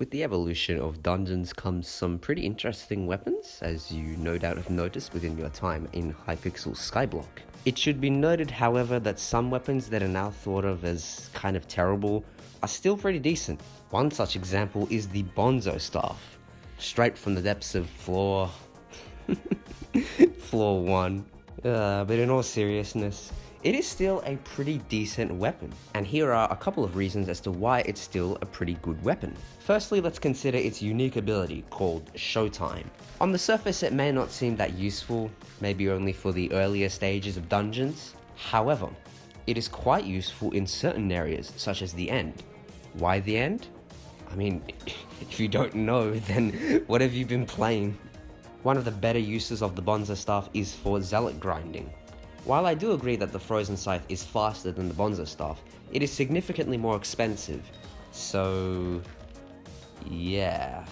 With the evolution of dungeons comes some pretty interesting weapons, as you no doubt have noticed within your time in Hypixel Skyblock. It should be noted, however, that some weapons that are now thought of as kind of terrible are still pretty decent. One such example is the Bonzo Staff, straight from the depths of floor... floor 1. Uh, but in all seriousness, it is still a pretty decent weapon, and here are a couple of reasons as to why it's still a pretty good weapon. Firstly, let's consider its unique ability called Showtime. On the surface it may not seem that useful, maybe only for the earlier stages of dungeons. However, it is quite useful in certain areas, such as the end. Why the end? I mean, if you don't know, then what have you been playing? One of the better uses of the Bonzo staff is for zealot grinding. While I do agree that the Frozen Scythe is faster than the Bonzo Staff, it is significantly more expensive. So, yeah.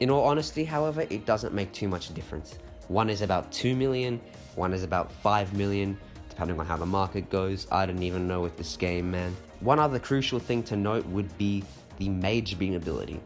In all honesty, however, it doesn't make too much difference. One is about 2 million, one is about 5 million, depending on how the market goes. I don't even know with this game, man. One other crucial thing to note would be the Mage Beam ability.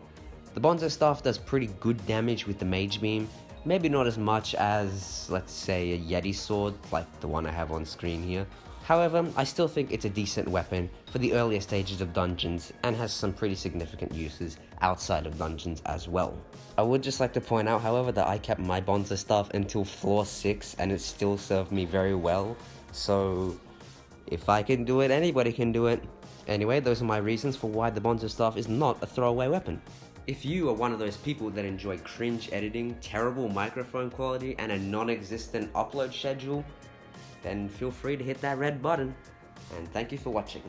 The Bonzo Staff does pretty good damage with the Mage Beam, Maybe not as much as, let's say, a Yeti sword, like the one I have on screen here. However, I still think it's a decent weapon for the earlier stages of dungeons and has some pretty significant uses outside of dungeons as well. I would just like to point out, however, that I kept my Bonzo staff until floor 6 and it still served me very well, so if I can do it, anybody can do it. Anyway, those are my reasons for why the Bonzo staff is not a throwaway weapon. If you are one of those people that enjoy cringe editing, terrible microphone quality, and a non-existent upload schedule, then feel free to hit that red button. And thank you for watching.